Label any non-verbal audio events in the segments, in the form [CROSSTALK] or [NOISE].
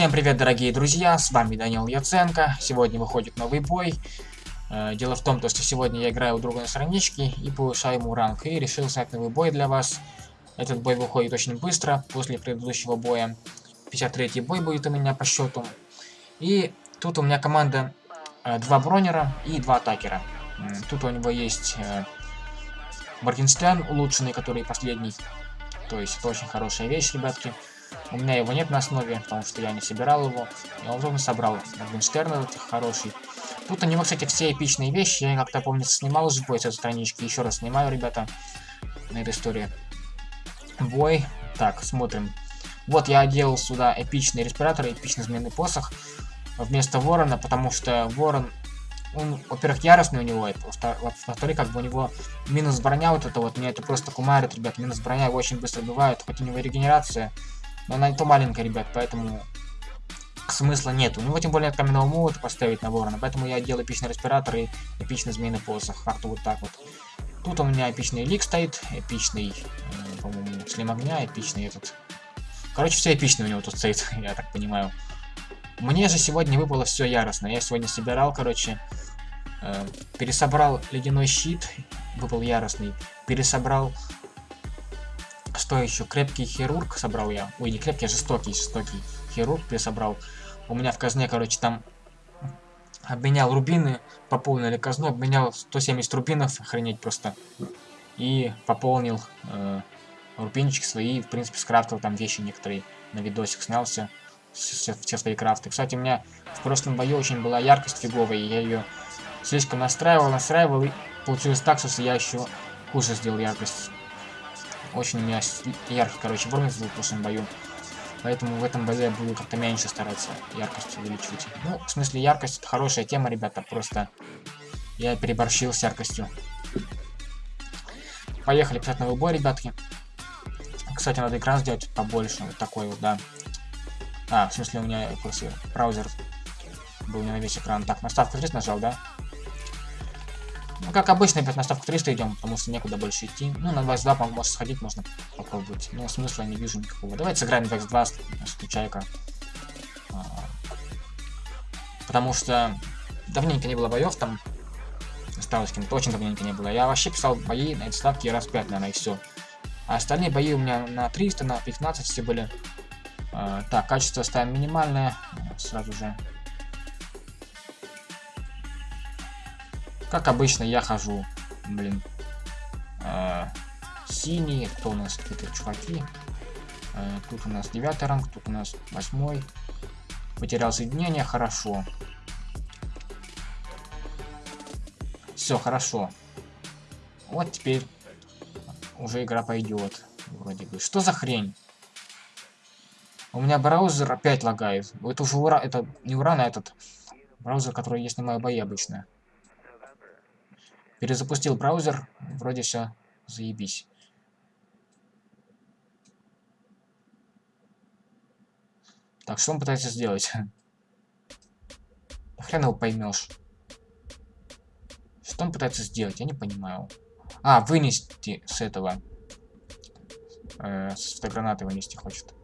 Всем привет, дорогие друзья, с вами Данил Яценко. Сегодня выходит новый бой. Э, дело в том, что сегодня я играю у друга на страничке и повышаю ему ранг. И решил снять новый бой для вас. Этот бой выходит очень быстро, после предыдущего боя. 53-й бой будет у меня по счету. И тут у меня команда э, два бронера и два атакера. Тут у него есть э, Моргенстерн улучшенный, который последний. То есть это очень хорошая вещь, ребятки. У меня его нет на основе, потому что я не собирал его. Я уже собрал Моргенштерна хороший. Тут у него, кстати, все эпичные вещи. Я как-то, помню, снимал уже бой с этой странички. Еще раз снимаю, ребята, на этой истории. Бой. Так, смотрим. Вот я одел сюда эпичный респиратор, эпичный змеиный посох вместо ворона, потому что ворон, он, во-первых, яростный у него, во-вторых, как бы у него минус броня вот это вот, меня это просто кумарит, ребят, минус броня его очень быстро убивает, хоть у него регенерация, но она не то маленькая, ребят, поэтому смысла нет. У него тем более каменного молота поставить на ворона, поэтому я делаю эпичный респиратор и эпичный змеиный посох. Как-то вот так вот. Тут у меня эпичный лик стоит, эпичный, э, по-моему, слим огня, эпичный этот. Короче, все эпичные у него тут стоит, [LAUGHS] я так понимаю. Мне же сегодня выпало все яростно. Я сегодня собирал, короче, э, пересобрал ледяной щит, выпал яростный, пересобрал что еще? Крепкий хирург собрал я. Ой, не крепкий, а жестокий, жестокий хирург я собрал. У меня в казне, короче, там обменял рубины, пополнили казну, обменял 170 рубинов, охренеть просто. И пополнил э, рубинчики свои, в принципе, скрафтил там вещи некоторые. На видосик снялся все, все свои крафты. Кстати, у меня в прошлом бою очень была яркость фиговая, и я ее слишком настраивал, настраивал, и получилось так, что я еще хуже сделал яркость. Очень у меня яркий, короче, Бормис был в прошлом бою. Поэтому в этом бою я буду как-то меньше стараться яркость увеличивать. Ну, в смысле, яркость это хорошая тема, ребята. Просто я переборщил с яркостью. Поехали новый бой, ребятки. Кстати, надо экран сделать побольше. Вот такой вот, да. А, в смысле, у меня просто браузер был не на весь экран. Так, наставку здесь нажал, да? Ну, как обычно, опять на ставку 300 идем, потому что некуда больше идти. Ну, на 22, может, сходить можно попробовать. Но смысла не вижу никакого. Давайте сыграем 22 с Чайка. А, потому что давненько не было боев там. Осталось кем-то очень давненько не было. Я вообще писал бои на эти ставки раз 5, наверное, и все. А остальные бои у меня на 300, на 15 все были. А, так, качество ставим минимальное. Сразу же Как обычно, я хожу, блин, э, синий, кто у нас какие-то чуваки. Э, тут у нас девятый ранг, тут у нас восьмой. Потерял соединение, хорошо. Все, хорошо. Вот теперь уже игра пойдет. Вроде бы. Что за хрень? У меня браузер опять лагает. Это уже ура... Это не уран, а этот браузер, который я снимаю бои обычно. Перезапустил браузер, вроде все заебись. Так, что он пытается сделать? [LAUGHS] Хрен его поймешь. Что он пытается сделать? Я не понимаю. А, вынести с этого. Э, с фотогранаты вынести хочет.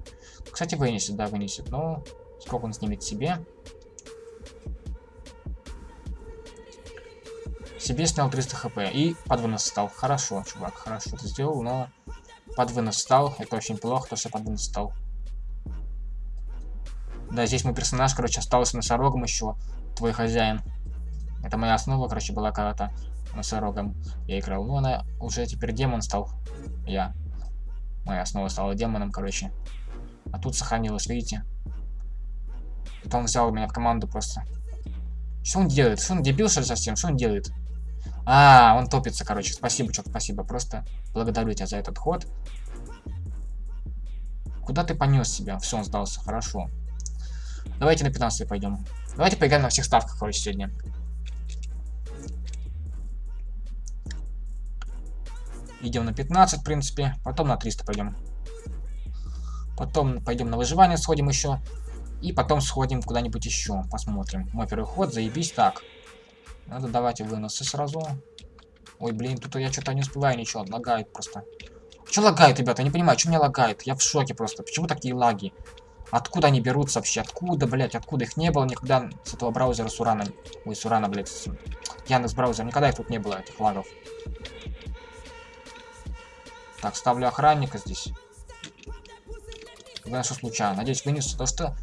Кстати, вынесет, да, вынесет. Но сколько он снимет себе? Себе снял 300 хп и под вынос стал. Хорошо, чувак, хорошо ты сделал, но под вынос стал. Это очень плохо, то что под вынос стал. Да, здесь мой персонаж, короче, остался носорогом еще. Твой хозяин. Это моя основа, короче, была когда-то носорогом я играл. Ну, она уже теперь демон стал. Я. Моя основа стала демоном, короче. А тут сохранилась, видите? Потом взял меня в команду просто. Что он делает? Что он дебил, что ли, совсем? Что он делает? А, он топится, короче. Спасибо, чувак, спасибо. Просто благодарю тебя за этот ход. Куда ты понес себя? Все, он сдался. Хорошо. Давайте на 15 пойдем. Давайте поиграем на всех ставках, короче, сегодня. Идем на 15, в принципе. Потом на 300 пойдем. Потом пойдем на выживание, сходим еще. И потом сходим куда-нибудь еще. Посмотрим. Мой первый ход, заебись. Так. Надо давайте выносы сразу. Ой, блин, тут я что-то не успеваю ничего. Лагает просто. Что лагает, ребята? Я не понимаю, что меня лагает? Я в шоке просто. Почему такие лаги? Откуда они берутся вообще? Откуда, блядь? Откуда их не было никогда с этого браузера с Урана? Ой, с Урана, блядь. С... Яндекс браузер. Никогда их тут не было, этих лагов. Так, ставлю охранника здесь. Что случайно. Надеюсь, вынесу то, что...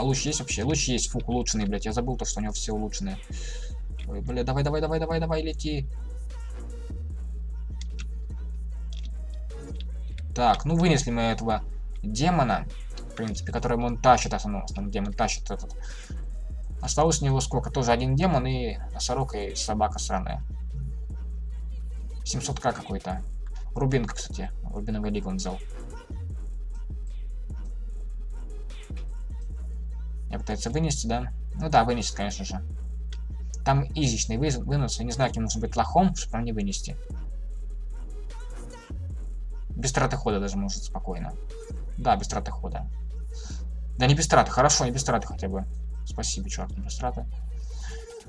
А луч есть вообще? Луч есть, фук, улучшенный, блядь. Я забыл то, что у него все улучшенные. Ой, бля, давай, давай, давай, давай, давай, лети. Так, ну вынесли мы этого демона, в принципе, который он тащит, основном, основном демон тащит этот. Осталось у него сколько? Тоже один демон и носорог и собака сраная. 700к какой-то. Рубинка, кстати. Рубиновый лиг он взял. Я пытается вынести, да? Ну да, вынесет, конечно же. Там изичный вы, вынос. Я не знаю, каким нужно быть лохом, чтобы не вынести. Без траты хода даже может спокойно. Да, без траты хода. Да не без траты, хорошо, не без траты хотя бы. Спасибо, чувак, не без траты.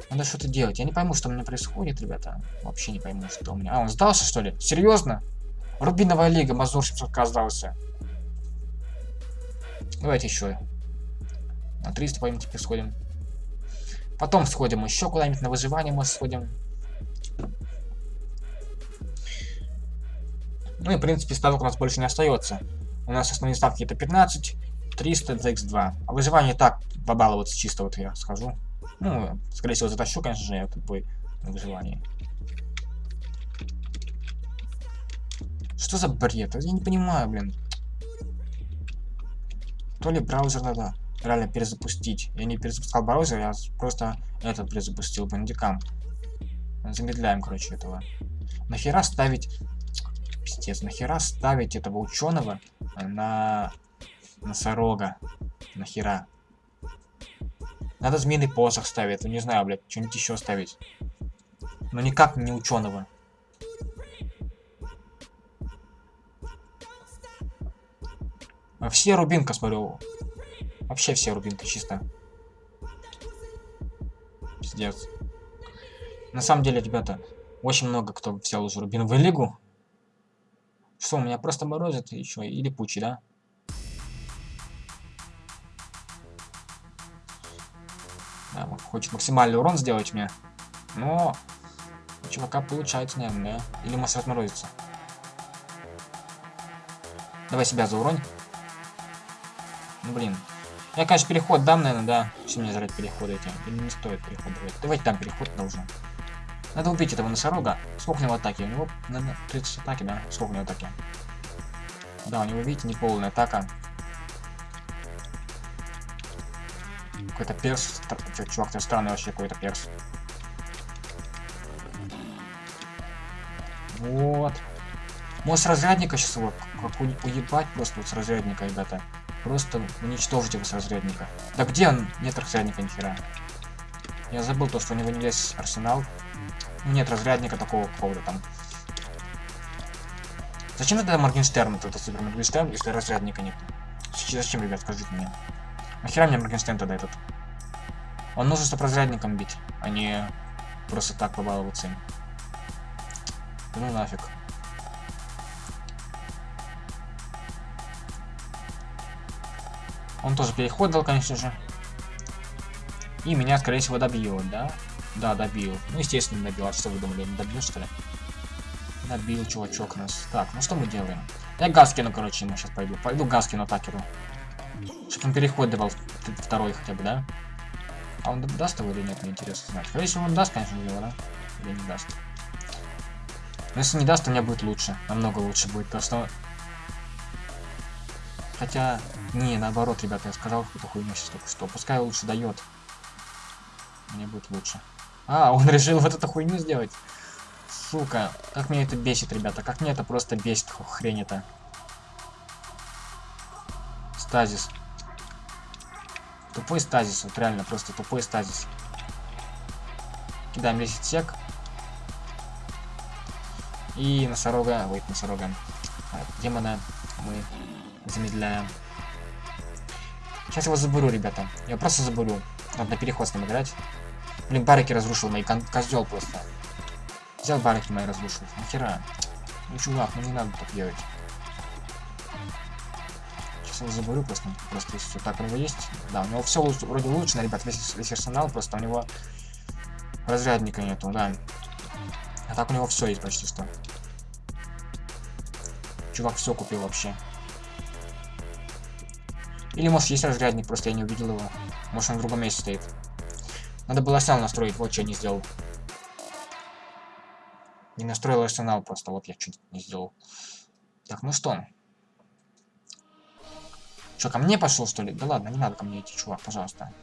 Надо что-то делать. Я не пойму, что у меня происходит, ребята. Вообще не пойму, что у меня. А, он сдался, что ли? Серьезно? Рубиновая лига, Мазур 700к сдался. Давайте еще. На 300 поймите, сходим. Потом сходим еще куда-нибудь на выживание мы сходим. Ну и, в принципе, ставок у нас больше не остается. У нас основные ставки это 15, 300 за x2. А выживание так побаловаться чисто, вот я скажу. Ну, скорее всего, затащу, конечно же, этот бой на выживание. Что за бред? Я не понимаю, блин. То ли браузер надо реально перезапустить. Я не перезапускал браузер, я просто этот перезапустил, бандикам. Замедляем, короче, этого. Нахера ставить Пиздец, нахера ставить этого ученого на носорога? Нахера? Надо змеиный посох ставить, ну не знаю, блядь, что-нибудь еще ставить. Но никак не ученого. Все рубинка, смотрю. Вообще все рубинка, чисто. Пиздец. На самом деле, ребята, очень много кто взял уже рубиновую лигу. Что, у меня просто морозит еще и липучий, да? Да, хочет максимальный урон сделать мне. Но у чувака получается, наверное, да? Или может разморозиться. Давай себя зауронь. Ну, блин. Я, конечно, переход дам, наверное, да. Все мне жрать переходы эти. Не стоит переход давать. Давайте там переход должен. Надо убить этого носорога. Сколько у него атаки? У него, наверное, 30 атаки, да? Сколько у него атаки? Да, у него, видите, не полная атака. Какой-то перс. Чувак, ты странный вообще какой-то перс. Вот. Может, с разрядника сейчас его уебать просто вот с разрядника, ребята. Просто уничтожить его с разрядника. Да где он? Нет разрядника нихера. Я забыл то, что у него не весь арсенал. Нет разрядника такого какого-то там. Зачем тогда Моргенштерн, это супер Моргенштерн, если разрядника нет? Зачем, ребят, скажите мне? Нахера мне Моргенштерн тогда этот? Он нужен, чтобы разрядником бить, а не просто так побаловаться им. Ну нафиг. Он тоже переход дал, конечно же. И меня, скорее всего, добьет, да? Да, добил. Ну, естественно, добил. А что вы думали, он добил, что ли? Добил чувачок нас. Так, ну что мы делаем? Я газ кину, короче, ему сейчас пойду. Пойду газ кину атакеру. Чтобы он переход давал второй хотя бы, да? А он даст его или нет, мне интересно знать. Скорее всего, он даст, конечно, его, да? Или не даст. Но если не даст, то мне будет лучше. Намного лучше будет. Просто... Хотя... Не, наоборот, ребята, я сказал какую-то хуйню сейчас только что. Пускай лучше дает. Мне будет лучше. А, он [LAUGHS] решил вот эту хуйню сделать. Сука, как меня это бесит, ребята. Как мне это просто бесит, хрень это. Стазис. Тупой стазис, вот реально, просто тупой стазис. Кидаем 10 сек. И носорога, ой, носорога, а, демона мы замедляем. Сейчас его заберу, ребята. Я просто заберу. Надо на переход с ним играть. Блин, барики разрушил мои, козел просто. Взял барики мои разрушил. Нахера? Ну, чувак, ну не надо так делать. Сейчас его заберу просто, просто если так у него есть. Да, у него все вроде лучше, на ребят, весь, весь арсенал, просто у него разрядника нету, да. А так у него все есть почти что. Чувак все купил вообще. Или может есть разрядник, просто я не увидел его. Может он в другом месте стоит. Надо было арсенал настроить, вот что я не сделал. Не настроил арсенал просто, вот я чуть не сделал. Так, ну что? Что, ко мне пошел, что ли? Да ладно, не надо ко мне идти, чувак, пожалуйста.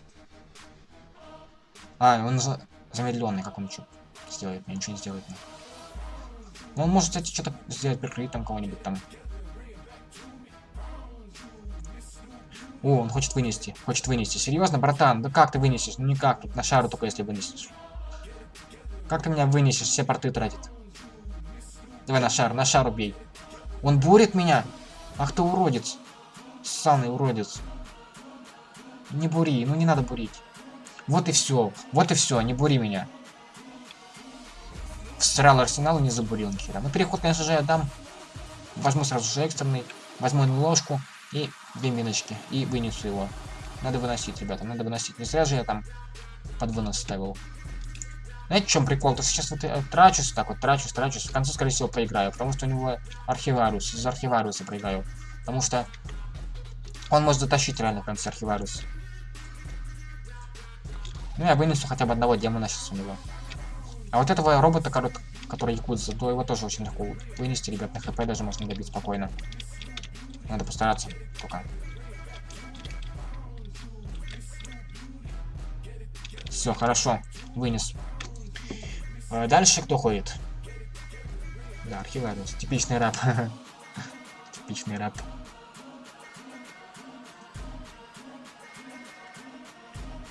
А, он за... замедленный, как он что сделает? Мне ничего не сделает. Мне. Ну, он может, кстати, что-то сделать, прикрыть там кого-нибудь там. О, он хочет вынести. Хочет вынести. Серьезно, братан? Да как ты вынесешь? Ну никак, тут на шару только если вынесешь. Как ты меня вынесешь? Все порты тратит. Давай на шар, на шар убей. Он бурит меня? Ах ты уродец. Ссаный уродец. Не бури, ну не надо бурить. Вот и все. Вот и все, не бури меня. Всрал арсенал и не забурил нихера. Ну переход, конечно же, я дам. Возьму сразу же экстренный. Возьму ложку и две миночки. И вынесу его. Надо выносить, ребята, надо выносить. Не зря же я там под вынос ставил. Знаете, в чем прикол? То сейчас вот трачусь, так вот трачусь, трачусь. В конце, скорее всего, проиграю. Потому что у него архивариус. Из архивариуса проиграю. Потому что он может затащить реально в конце архивариус. Ну, я вынесу хотя бы одного демона сейчас у него. А вот этого робота, который якудза, то его тоже очень легко вынести, ребят. На хп даже можно добить спокойно. Надо постараться пока. Все, хорошо. Вынес. А дальше кто ходит? Да, архивариус. Типичный раб. [LAUGHS] Типичный раб.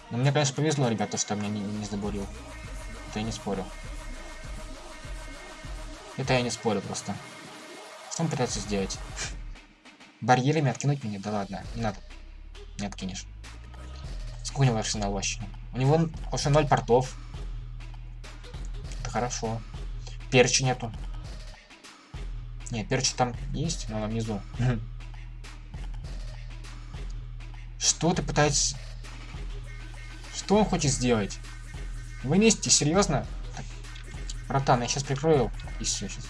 Но мне, конечно, повезло, ребята, что меня не, не забурил. Это я не спорю. Это я не спорю просто. Что он пытается сделать? Барьерами откинуть меня? Да ладно, не надо. Не откинешь. Сколько у него арсенал вообще? У него уже 0 портов. Это хорошо. Перчи нету. Не, перчи там есть, но внизу. [LAUGHS] Что ты пытаешься... Что он хочет сделать? Вынести, серьезно? Братан, я сейчас прикрою. И все, сейчас.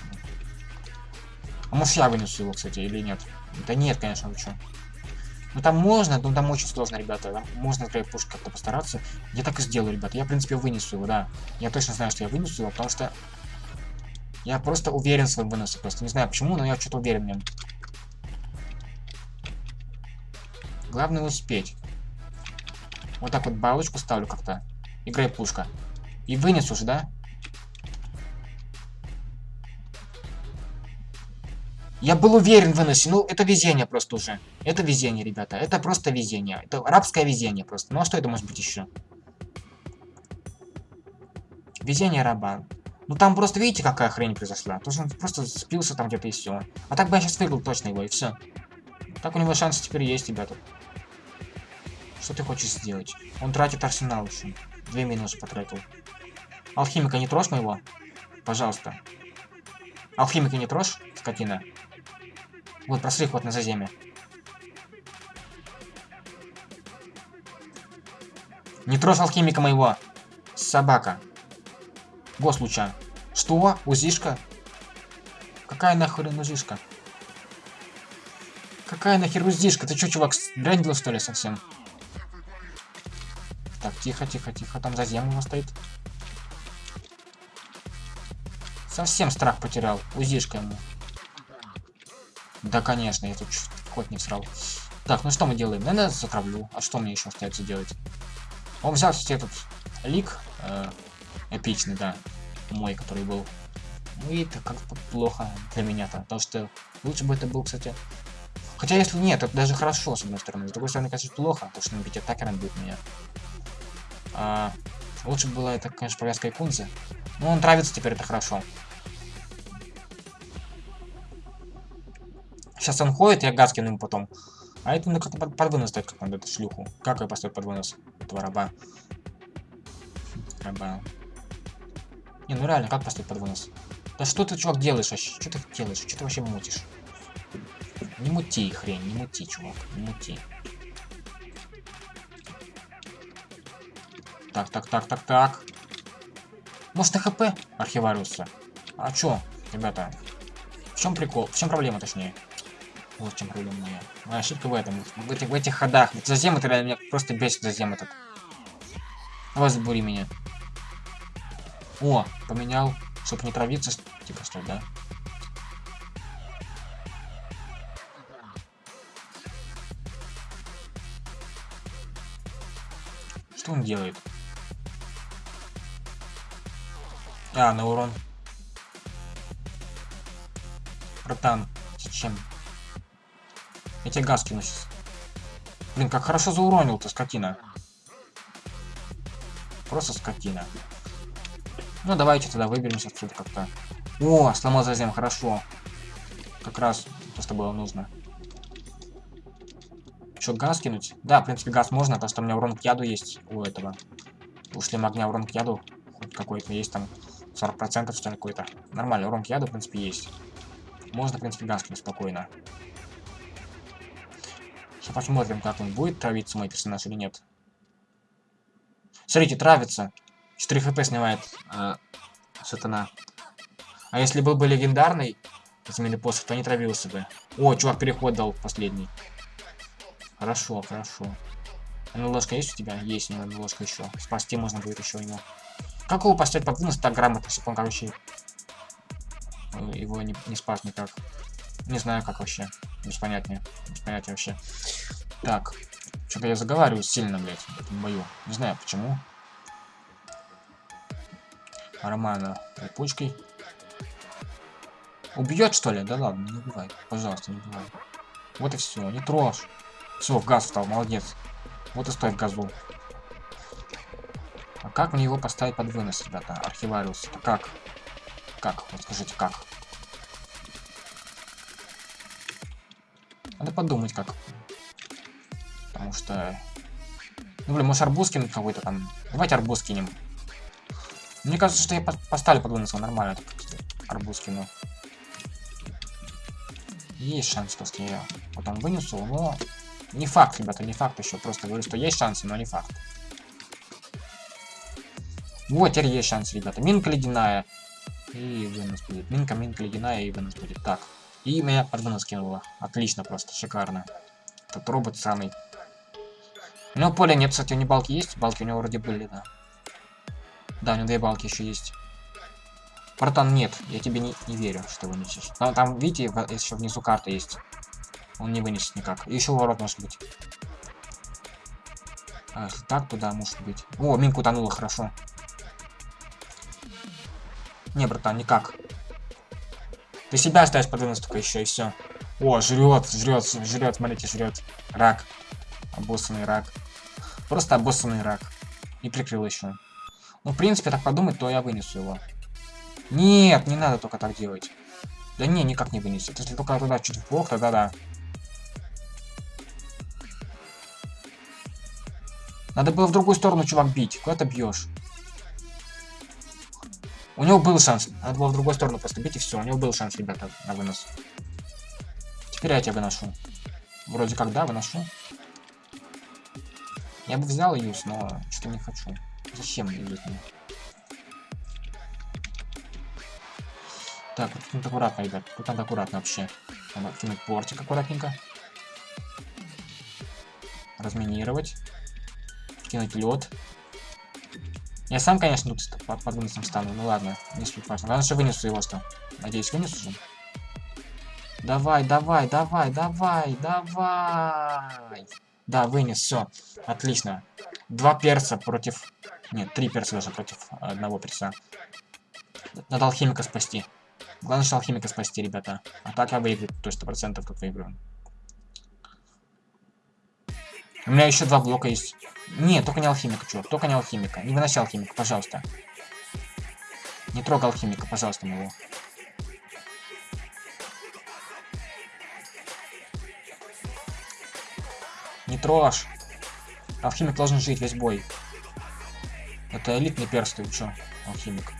А может я вынесу его, кстати, или нет? Да нет, конечно, вы что? Ну там можно, но там очень сложно, ребята. Там можно с пушку как-то постараться. Я так и сделаю, ребята. Я, в принципе, вынесу его, да. Я точно знаю, что я вынесу его, потому что... Я просто уверен в своем выносе. Просто не знаю почему, но я что-то уверен в нем. Главное успеть. Вот так вот балочку ставлю как-то. Играй пушка. И вынесу же, да? Я был уверен в. Ну, это везение просто уже. Это везение, ребята. Это просто везение. Это рабское везение просто. Ну, а что это может быть еще? Везение раба. Ну, там просто, видите, какая хрень произошла? То есть он просто спился там где-то и все. А так бы я сейчас выиграл точно его, и все. Так у него шансы теперь есть, ребята. Что ты хочешь сделать? Он тратит арсенал еще. Две минусы потратил. Алхимика не трожь моего? Пожалуйста. Алхимика не трожь, скотина. Вот, просри ход на заземе. Не трожь алхимика моего. Собака. Гос луча. Что? Узишка? Какая нахрен узишка? Какая нахер узишка? Ты чё, чувак, сбрендил что ли совсем? Так, тихо, тихо, тихо. Там зазем у стоит. Совсем страх потерял. Узишка ему. Да, конечно, я тут хоть не всрал. Так, ну что мы делаем? Наверное, затравлю. А что мне еще остается делать? Он взял, кстати, этот лик. Э, эпичный, да. Мой, который был. Ну и это как-то плохо для меня-то. Потому что лучше бы это был, кстати... Хотя если нет, это даже хорошо, с одной стороны. С другой стороны, конечно, плохо, потому что набить атакером будет меня. А, лучше было это, конечно, повязка Икунзы. Но он нравится теперь, это хорошо. Сейчас он ходит, я газ кину ему потом. А это ну как-то под, под вынос стоит, как надо эту шлюху. Как я поставить под вынос этого раба? Раба. Не, ну реально, как поставить под вынос? Да что ты, чувак, делаешь вообще? Что ты делаешь? Что ты вообще мутишь? Не мути, хрень, не мути, чувак, не мути. Так, так, так, так, так. Может, ХП архивариуса? А чё, ребята? В чем прикол? В чем проблема, точнее? Вот в чем проблема моя. Моя ошибка в этом. В этих, в этих ходах. Зазем это реально меня просто бесит зазем этот. Давай забури меня. О, поменял, чтобы не травиться, типа что, да? Что он делает? А, на урон. Братан, зачем? Тебе газ кину сейчас. Блин, как хорошо зауронил ты, скотина. Просто скотина. Ну, давайте тогда выберемся отсюда как-то. О, сломал зазем, хорошо. Как раз то, что было нужно. Что, газ кинуть? Да, в принципе, газ можно, потому что у меня урон к яду есть у этого. У шлема огня урон к яду какой-то есть там 40% что ли какой-то. Нормально, урон к яду, в принципе, есть. Можно, в принципе, газ кинуть спокойно. Посмотрим, как он будет травиться, мой персонаж, или нет. Смотрите, травится. 4 хп снимает э, сатана. А если был бы легендарный, изменили посох, то не травился бы. О, чувак переход дал последний. Хорошо, хорошо. Ну, ложка есть у тебя? Есть у него ложка еще. Спасти можно будет еще ему. Как его поставить под вынос так чтобы он, короче, его не, не спас никак. Не знаю, как вообще. Без понятия. Без понятия вообще. Так. Что-то я заговариваю сильно, блядь, в этом бою. Не знаю, почему. Романа пучкой. Убьет, что ли? Да ладно, не убивай. Пожалуйста, не убивай. Вот и все, не трожь. Все, в газ встал, молодец. Вот и стой в газу. А как мне его поставить под вынос, ребята? Архивариус. Это как? Как? Вот скажите, как? Подумать, как. Потому что... Ну, блин, может арбуз какой-то там. Давайте арбуз кинем. Мне кажется, что я поставлю под выносом нормально. Так, арбуз. Есть шанс, что я потом вынесу, но... Не факт, ребята, не факт еще. Просто говорю, что есть шансы, но не факт. Вот, теперь есть шанс, ребята. Минка ледяная. И вынос будет. Минка, минка ледяная и вынос будет. Так. И меня под вынос кинуло. Отлично просто, шикарно. Этот робот самый. У него поля нет, кстати, у него балки есть? Балки у него вроде были, да. Да, у него две балки еще есть. Братан, нет, я тебе не, не верю, что вынесешь. Там, там, видите, еще внизу карта есть. Он не вынесет никак. Еще ворот может быть. А если так, туда может быть. О, минку утонула, хорошо. Не, братан, никак. Ты себя оставишь под вынос только еще и все. О, жрет, жрет, жрет, смотрите, жрет. Рак. Обоссанный рак. Просто обоссанный рак. И прикрыл еще. Ну, в принципе, так подумать, то я вынесу его. Нет, не надо только так делать. Да не, никак не вынесет. Если только туда чуть вплох, тогда да. Надо было в другую сторону, чувак, бить. Куда ты бьешь? У него был шанс. Надо было в другую сторону просто бить и все. У него был шанс, ребята, на вынос. Теперь я тебя выношу. Вроде как, да, выношу. Я бы взял юз, но что-то не хочу. Зачем мне? Так, вот тут аккуратно, ребят. Тут надо аккуратно вообще. Надо кинуть портик аккуратненько. Разминировать. Кинуть лед. Я сам, конечно, тут под, под выносом стану. Ну ладно, не суть важно. Главное, что вынесу его что. Надеюсь, вынесу же. Давай, давай, давай, давай, давай. Да, вынес, все. Отлично. Два перца против... Нет, три перца даже против одного перца. Надо алхимика спасти. Главное, что алхимика спасти, ребята. А так я выиграю, то сто процентов тут выиграю. У меня еще два блока есть. Нет, только не алхимика, чувак. Только не алхимика. Не выноси алхимика, пожалуйста. Не трогай алхимика, пожалуйста, моего. Не трожь. Алхимик должен жить весь бой. Это элитный перст, ты чё, алхимик.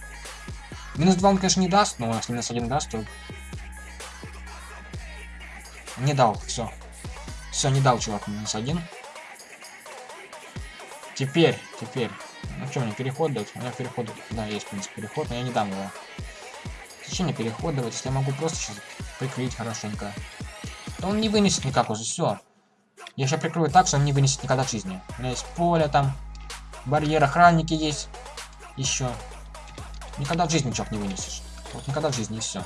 Минус 2 он, конечно, не даст, но если минус 1 даст, то... Не дал, все. Все, не дал чувак минус один. Теперь, теперь. Ну что, мне переход дать? У меня переход, да, есть, в принципе, переход, но я не дам его. Зачем мне переход давать, если я могу просто сейчас прикрыть хорошенько? Да он не вынесет никак уже, все. Я сейчас прикрою так, что он не вынесет никогда в жизни. У меня есть поле там, барьер, охранники есть. Еще. Никогда в жизни чувак не вынесешь. Вот никогда в жизни и все.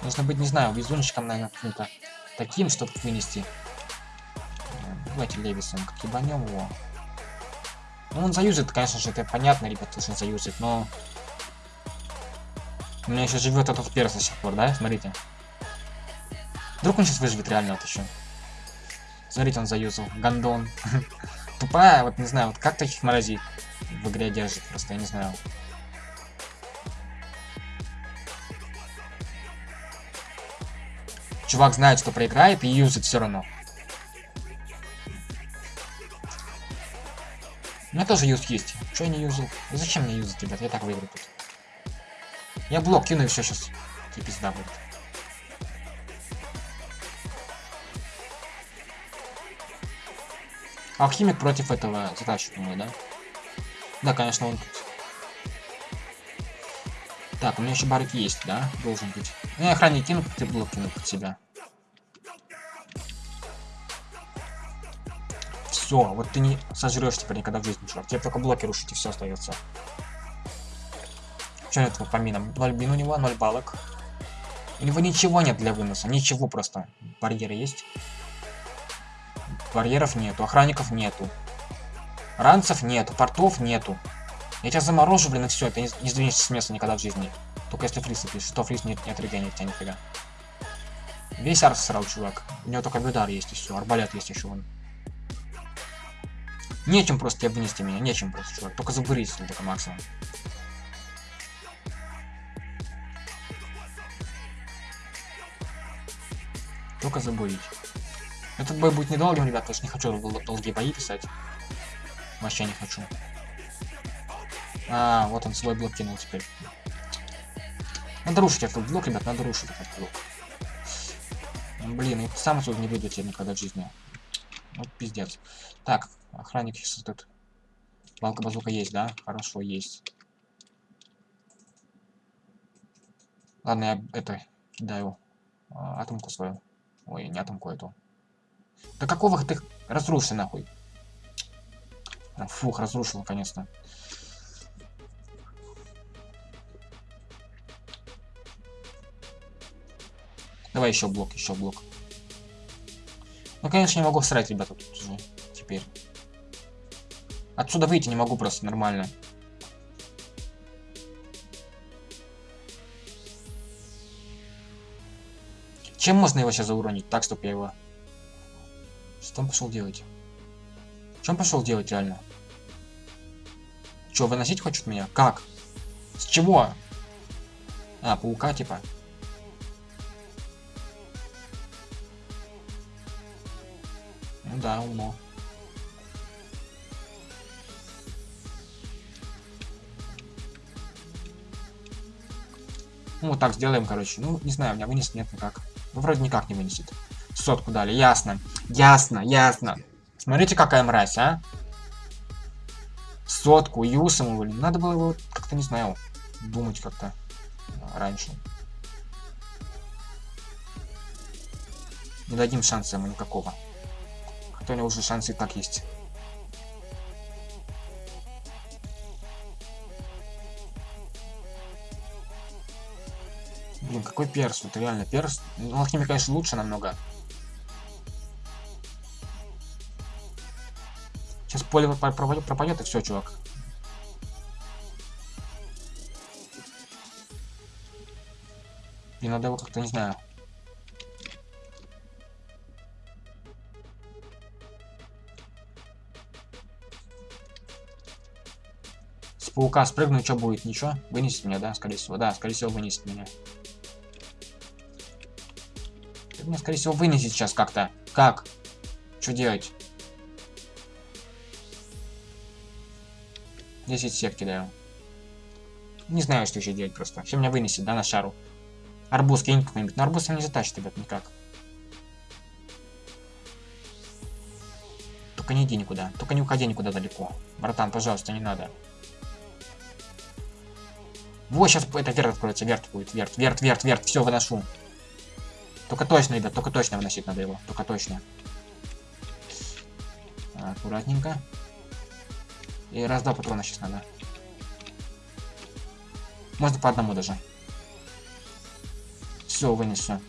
Нужно быть, не знаю, везунчиком, наверное, каким-то таким, чтобы вынести. Давайте Левисом как ебанем его. Ну, он заюзает, конечно же, это понятно, ребят, что он заюзает, но... У меня еще живет этот перс до сих пор, да? Смотрите. Вдруг он сейчас выживет реально вот еще. Смотрите, он заюзал. Гандон. [LAUGHS] Тупая, вот не знаю, вот как таких морозит в игре держит, просто я не знаю. Чувак знает, что проиграет и юзает все равно. Меня тоже юз есть. Что я не юзал? Зачем мне юзать, ребят? Я так выиграю тут. Я блок кину и все сейчас. И пизда будет. Алхимик против этого задачи, думаю, да? Да, конечно, он тут. Так, у меня еще барик есть, да? Должен быть. Ну, я охранник кину, ты блок кину под себя. Все, вот ты не сожрешь теперь никогда в жизни, чувак. Тебе только блоки рушить и все остается. Что нет по минам? 0 бин у него, 0 балок. У него ничего нет для выноса, ничего просто. Барьеры есть. Барьеров нету, охранников нету. Ранцев нету, портов нету. Я тебя заморожу, блин, и все, ты не, не сдвинешься с места никогда в жизни. Только если фриз пишешь, что фриз нет, нет регенит тебя нифига. Весь арс срал, чувак. У него только бедар есть и все, арбалет есть еще вон. Нечем просто тебя вынести меня, нечем просто, чувак. Только забурись, только максимум. Только забурить. Этот бой будет недолгим, ребят, потому что не хочу долгие бои писать. Вообще не хочу. А, вот он свой блок кинул теперь. Надо рушить этот блок, ребят, надо рушить этот блок. Блин, и сам отсюда не выйду тебе никогда в жизни. Вот пиздец. Так, охранник сейчас тут. Балка базука есть, да? Хорошо, есть. Ладно, я это кидаю а, атомку свою. Ой, не атомку эту. Да какого ты разрушил нахуй? Фух, разрушил наконец-то. Давай еще блок, еще блок. Ну, конечно, не могу срать, ребята, тут уже теперь. Отсюда выйти не могу просто нормально. Чем можно его сейчас зауронить? Так, чтобы я его... Что он пошел делать? Что он пошел делать реально? Че, выносить хочет меня? Как? С чего? А, паука типа. Ну да, умно. Ну, так сделаем, короче. Ну, не знаю, у меня вынесет нет никак. Ну, вроде никак не вынесет. Сотку дали, ясно. Ясно, ясно. Смотрите, какая мразь, а. Сотку, юсом, блин. Надо было его как-то, не знаю, думать как-то раньше. Не дадим шанса ему никакого. Хотя у него уже шансы и так есть. Блин, какой перс? Вот реально перс. Ну, алхимия, конечно, лучше намного. Сейчас поле пропадет и все, чувак. И надо его как-то, не знаю. С паука спрыгну, что будет? Ничего? Вынесет меня, да? Скорее всего. Да, скорее всего, вынесет меня. Меня, скорее всего, вынесет сейчас как-то. Как? Что делать? 10 сек кидаю. Не знаю, что еще делать просто. Все меня вынесет, да, на шару. Арбуз кинь какой-нибудь. Но арбуз не затащит, ребят, никак. Только не иди никуда. Только не уходи никуда далеко. Братан, пожалуйста, не надо. Вот, сейчас это верт откроется, верт будет, верт, верт, верт, верт, все, выношу. Только точно, ребят, только точно выносить надо его, только точно. Аккуратненько. И раз-два патрона сейчас надо. Можно по одному даже. Все, вынесу.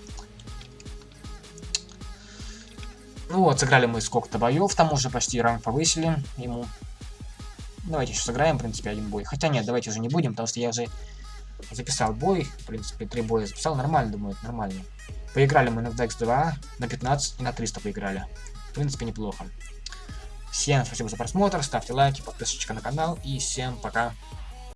Ну вот, сыграли мы сколько-то боев, там уже почти ранг повысили ему. Давайте еще сыграем, в принципе, один бой. Хотя нет, давайте уже не будем, потому что я уже записал бой. В принципе, три боя записал. Нормально, думаю, нормально. Поиграли мы на Dex 2, на 15 и на 300 поиграли. В принципе, неплохо. Всем спасибо за просмотр, ставьте лайки, подписочка на канал и всем пока.